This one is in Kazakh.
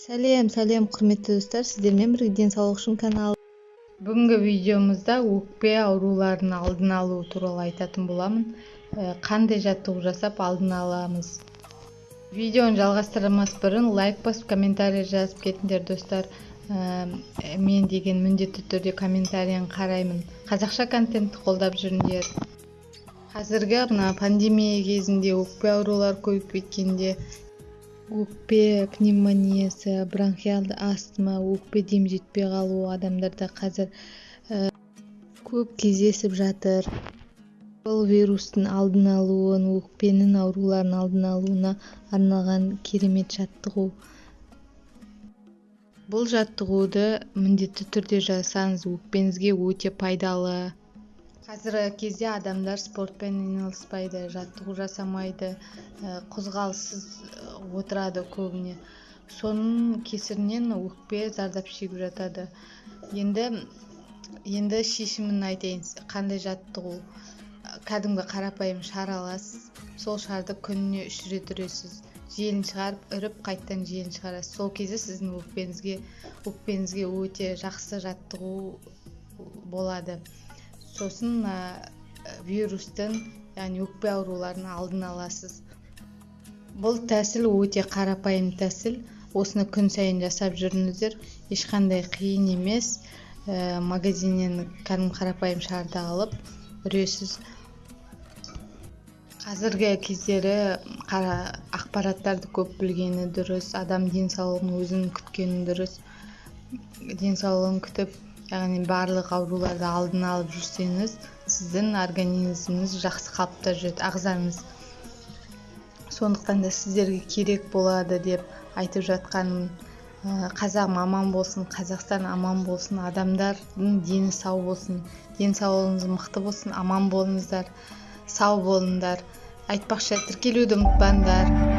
сәлем сәлем құрметті достар. Сіздермен бірге денсаулық үшін каналы бүгінгі видеомызда өкпе ауруларының алдын алу туралы айтатын боламын. Қандай жаттығу жасап алдын аламыз? Видеоны жалғастырмас бұрын лайк басып комментарий жазып кетіңдер достар. Э, мен деген міндетті түрде комментарийін қараймын. Қазақша контентті қолдап жүріңдер. Қазіргі мына пандемия кезінде өкпе аурулары көбейіп кеткенде өкпе пневмониясы бронхиалды астма өкпе дем жетпей қалу адамдарда қазір ә, көп кездесіп жатыр. Бұл вирустың алдын алуын өкпенің ауруларын алдын алуына арналған керемет жаттығу. Бұл жаттығуды міндетті түрде жасаңыз өкпеңізге өте пайдалы. Қазіргі кезде адамдар спортпен айналыспайды жаттығу жасамайды қозғалыссыз отырады көбіне. Соның кесірінен өкпе зардап шегіп жатады. Енді енді шешімін айтайын. Қандай жаттығу? Кәдімгі қарапайым шар аласыз. Сол шарды күніне үш рет үресіз. Желін шығарып үріп қайтадан желін шығарасыз. Сол кезде сіздің өкпеңізге өкпеңізге өте жақсы жаттығу болады. Сосын ә, вирустың яғни өкпе ауруларын алдын аласыз. Бұл тәсіл өте қарапайым тәсіл. Осыны күн сайын жасап жүріңіздер. Ешқандай қиын емес. Ә, магазиннен кәдімгі қарапайым шарды алып үресіз. Қазіргі кездері қара ақпараттарды көп білгені дұрыс. Адам денсаулығын өзін күткені дұрыс. Денсаулығын күтіп яғни барлық ауруларды алдын алып жүрсеңіз сіздің организміңіз жақсы қалыпта жүреді ағзаңыз. Сондықтан да сіздерге керек болады деп айтып жатқаным қазағым аман болсын қазақстан аман болсын адамдардың дені сау болсын денсаулығыңыз мықты болсын аман болыңыздар сау болыңдар. Айтпақшы тіркелуді ұмытпаңдар.